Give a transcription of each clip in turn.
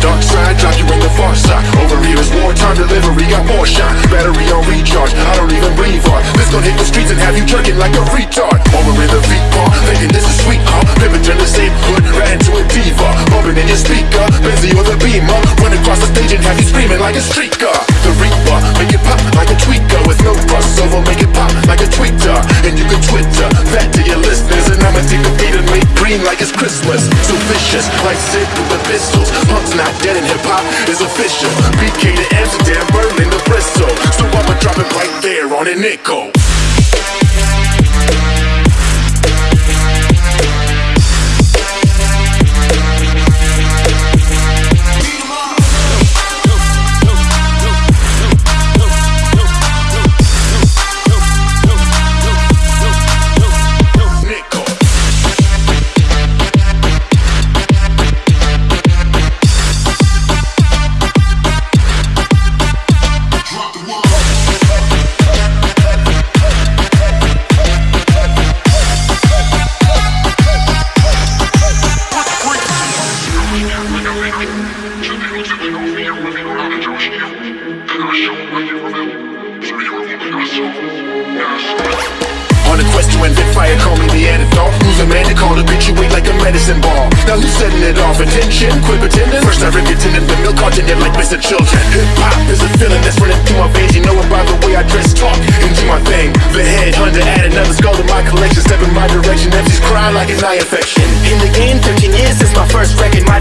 Dark side, drop you in the far side. Over here is wartime delivery, got more shine. Battery on recharge, I don't even breathe hard. This gon' hit the streets and have you jerking like a retard. Over in the feet bar, thinking this is sweet, huh? Pimpin' turn the same hood right into a diva. Bumping in your speaker, Benzie or the Beamer. Run across the stage and have you screaming like a streaker. The no crossover, make it pop like a tweeter. And you can Twitter that to your listeners, and I'ma take the beat and make green like it's Christmas. So vicious, like Sid with the pistols. Punk's not dead and hip hop is official. BK to Amsterdam, Berlin to Bristol. So I'ma drop it right there on a. Nickel. On a quest to invent fire, call me Neanderthal Who's a man to call a bitch, you weight like a medicine ball. Now who's setting it off? Attention, quit pretending First I rip your tendon, the milk you like Mr. Children. Hip-hop is a feeling that's running through my veins. You know it by the way I dress, talk, and do my thing. The head, hunter, add another skull to my collection. Step in my direction, MCs cry like an eye infection. In the game, 13 years since my first record. My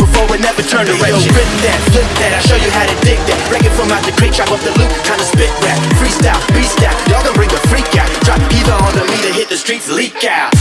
before it never turn direction Rip that, flip that, I'll show you how to dig that. Break it from out the crate, chop up the loop, kinda spit rap. Freestyle, beast out, y'all can bring a freak out. Drop either on the meter, hit the streets, leak out